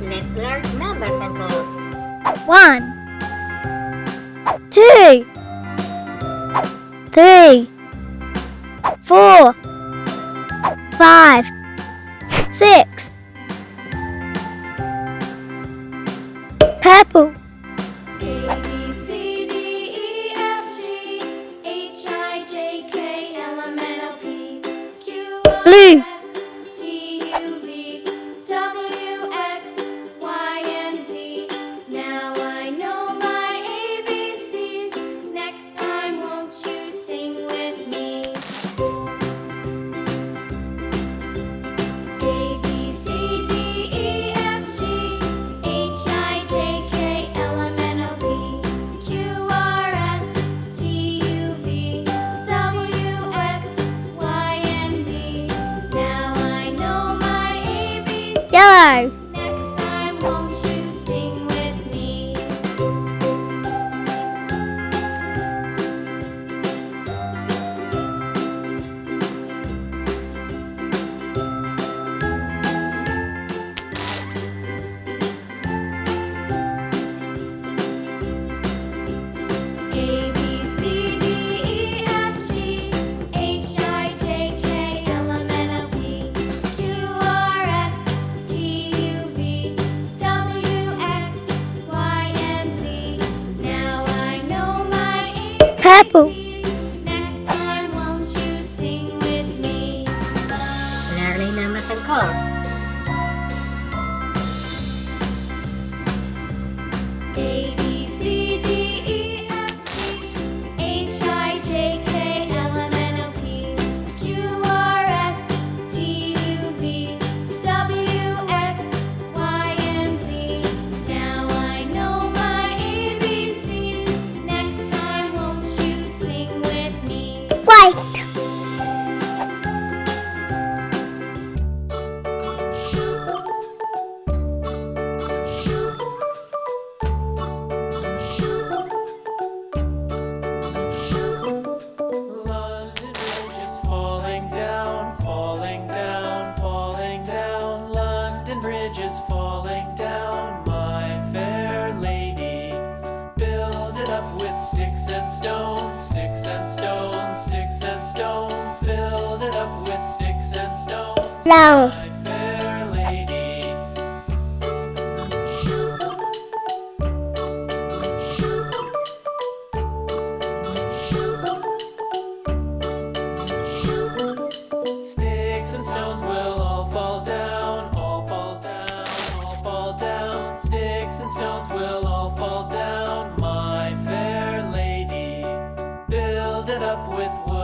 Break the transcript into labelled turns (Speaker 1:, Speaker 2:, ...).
Speaker 1: Let's learn numbers and codes.
Speaker 2: One, two, three, four, five, six. Purple.
Speaker 3: bye.
Speaker 2: purple.
Speaker 1: Learning numbers and colors.
Speaker 4: long. Sticks and stones will all fall down, all fall down, all fall down. Sticks and stones will all fall down, my fair lady. Build it up with wood.